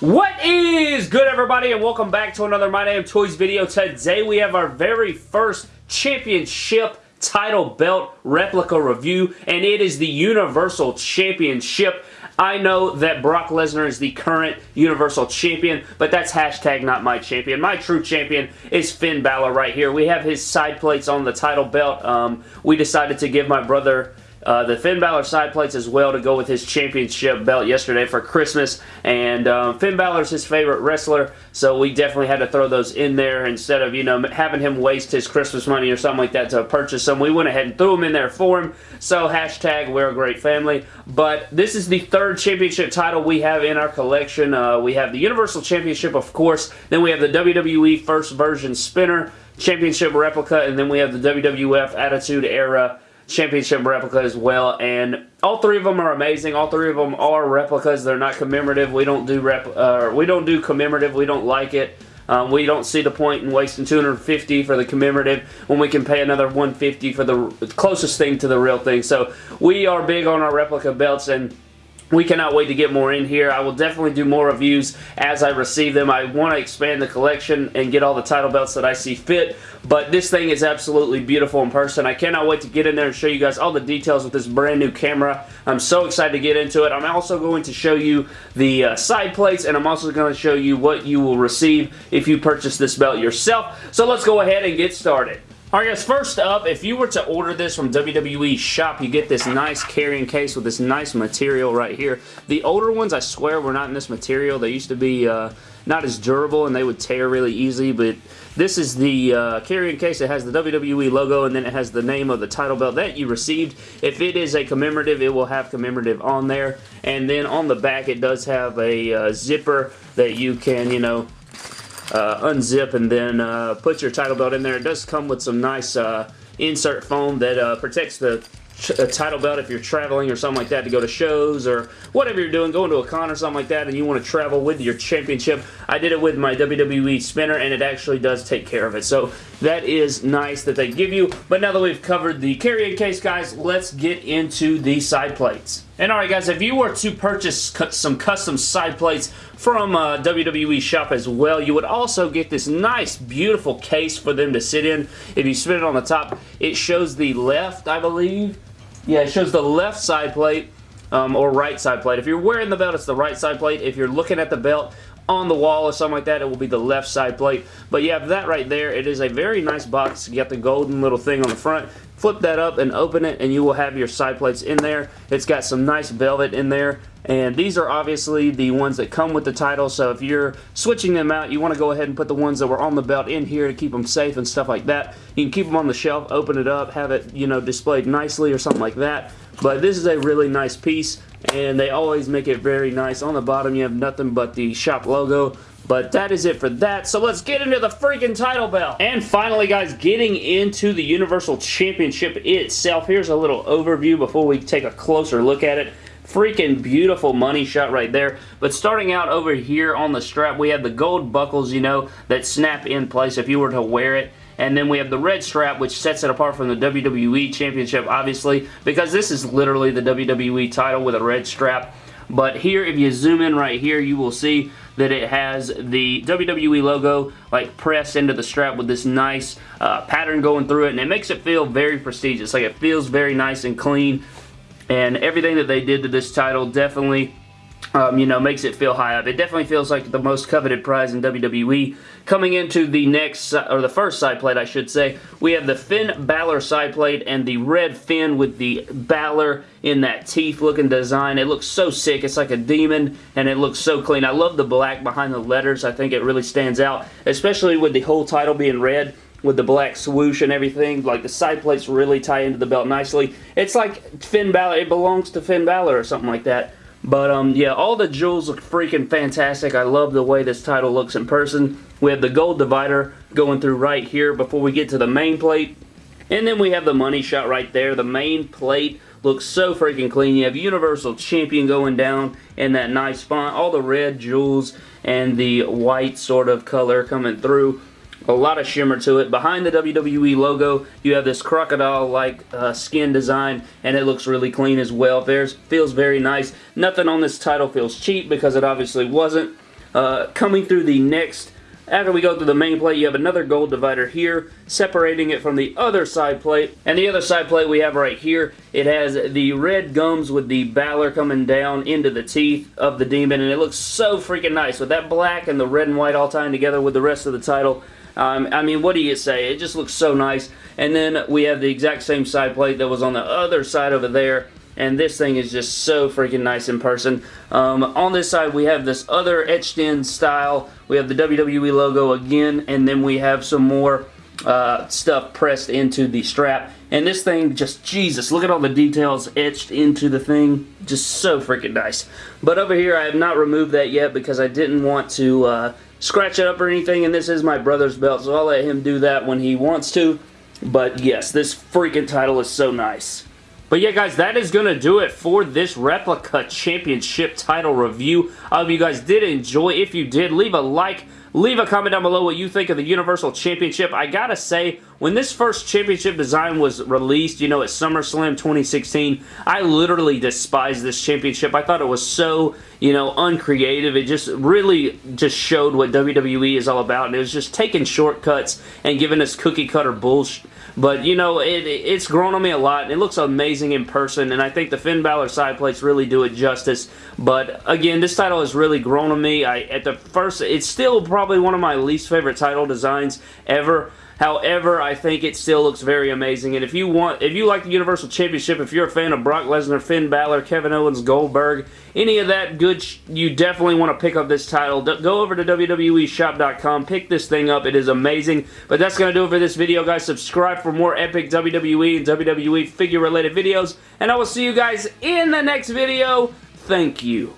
What is good everybody and welcome back to another My Damn Toys video. Today we have our very first championship title belt replica review and it is the Universal Championship. I know that Brock Lesnar is the current Universal Champion, but that's hashtag not my champion. My true champion is Finn Balor right here. We have his side plates on the title belt. Um, we decided to give my brother uh, the Finn Balor side plates as well to go with his championship belt yesterday for Christmas. And um, Finn Balor's his favorite wrestler, so we definitely had to throw those in there instead of, you know, having him waste his Christmas money or something like that to purchase them. We went ahead and threw them in there for him. So hashtag we're a great family. But this is the third championship title we have in our collection. Uh, we have the Universal Championship, of course. Then we have the WWE First Version Spinner Championship Replica. And then we have the WWF Attitude Era championship replica as well and all three of them are amazing. All three of them are replicas. They're not commemorative. We don't do rep uh, we don't do commemorative. We don't like it. Um, we don't see the point in wasting 250 for the commemorative when we can pay another 150 for the closest thing to the real thing. So we are big on our replica belts and we cannot wait to get more in here. I will definitely do more reviews as I receive them. I want to expand the collection and get all the title belts that I see fit, but this thing is absolutely beautiful in person. I cannot wait to get in there and show you guys all the details with this brand new camera. I'm so excited to get into it. I'm also going to show you the uh, side plates, and I'm also going to show you what you will receive if you purchase this belt yourself. So let's go ahead and get started. Alright guys, first up, if you were to order this from WWE Shop, you get this nice carrying case with this nice material right here. The older ones, I swear, were not in this material. They used to be uh, not as durable and they would tear really easy, but this is the uh, carrying case. It has the WWE logo and then it has the name of the title belt that you received. If it is a commemorative, it will have commemorative on there. And then on the back, it does have a uh, zipper that you can, you know, unzip and then uh, put your title belt in there. It does come with some nice uh, insert foam that uh, protects the title belt if you're traveling or something like that to go to shows or whatever you're doing, going to a con or something like that and you want to travel with your championship. I did it with my WWE spinner and it actually does take care of it. So that is nice that they give you. But now that we've covered the carrying case, guys, let's get into the side plates. And alright guys, if you were to purchase some custom side plates from uh, WWE Shop as well, you would also get this nice, beautiful case for them to sit in. If you spin it on the top, it shows the left, I believe. Yeah, it shows the left side plate um, or right side plate. If you're wearing the belt, it's the right side plate. If you're looking at the belt, on the wall or something like that, it will be the left side plate. But you have that right there. It is a very nice box. You got the golden little thing on the front. Flip that up and open it and you will have your side plates in there. It's got some nice velvet in there. And these are obviously the ones that come with the title, so if you're switching them out, you want to go ahead and put the ones that were on the belt in here to keep them safe and stuff like that. You can keep them on the shelf, open it up, have it, you know, displayed nicely or something like that. But this is a really nice piece and they always make it very nice. On the bottom you have nothing but the shop logo. But that is it for that. So let's get into the freaking title belt. And finally, guys, getting into the Universal Championship itself. Here's a little overview before we take a closer look at it. Freaking beautiful money shot right there. But starting out over here on the strap, we have the gold buckles, you know, that snap in place if you were to wear it. And then we have the red strap, which sets it apart from the WWE Championship, obviously, because this is literally the WWE title with a red strap. But here, if you zoom in right here, you will see that it has the WWE logo like pressed into the strap with this nice uh, pattern going through it and it makes it feel very prestigious like it feels very nice and clean and everything that they did to this title definitely um, you know, makes it feel high up. It definitely feels like the most coveted prize in WWE. Coming into the next, or the first side plate, I should say, we have the Finn Balor side plate and the red Finn with the Balor in that teeth-looking design. It looks so sick. It's like a demon, and it looks so clean. I love the black behind the letters. I think it really stands out, especially with the whole title being red with the black swoosh and everything. Like the side plates really tie into the belt nicely. It's like Finn Balor. It belongs to Finn Balor or something like that. But um, yeah, all the jewels look freaking fantastic. I love the way this title looks in person. We have the gold divider going through right here before we get to the main plate. And then we have the money shot right there. The main plate looks so freaking clean. You have Universal Champion going down in that nice font. All the red jewels and the white sort of color coming through a lot of shimmer to it. Behind the WWE logo, you have this crocodile-like uh, skin design, and it looks really clean as well. There's, feels very nice. Nothing on this title feels cheap because it obviously wasn't. Uh, coming through the next after we go through the main plate, you have another gold divider here, separating it from the other side plate. And the other side plate we have right here, it has the red gums with the Balor coming down into the teeth of the demon, and it looks so freaking nice. With that black and the red and white all tying together with the rest of the title, um, I mean, what do you say? It just looks so nice. And then we have the exact same side plate that was on the other side over there and this thing is just so freaking nice in person. Um, on this side, we have this other etched in style. We have the WWE logo again, and then we have some more uh, stuff pressed into the strap. And this thing, just Jesus, look at all the details etched into the thing. Just so freaking nice. But over here, I have not removed that yet because I didn't want to uh, scratch it up or anything. And this is my brother's belt, so I'll let him do that when he wants to. But yes, this freaking title is so nice. But yeah, guys, that is going to do it for this replica championship title review. I hope you guys did enjoy. If you did, leave a like, leave a comment down below what you think of the Universal Championship. I gotta say, when this first championship design was released, you know, at SummerSlam 2016, I literally despised this championship. I thought it was so, you know, uncreative. It just really just showed what WWE is all about, and it was just taking shortcuts and giving us cookie cutter bullshit but, you know, it, it's grown on me a lot. It looks amazing in person, and I think the Finn Balor side plates really do it justice. But, again, this title has really grown on me. I At the first, it's still probably one of my least favorite title designs ever. However, I think it still looks very amazing. And if you want, if you like the Universal Championship, if you're a fan of Brock Lesnar, Finn Balor, Kevin Owens, Goldberg, any of that good, you definitely want to pick up this title. Go over to WWEshop.com, pick this thing up. It is amazing. But that's going to do it for this video, guys. Subscribe for more epic WWE and WWE figure-related videos. And I will see you guys in the next video. Thank you.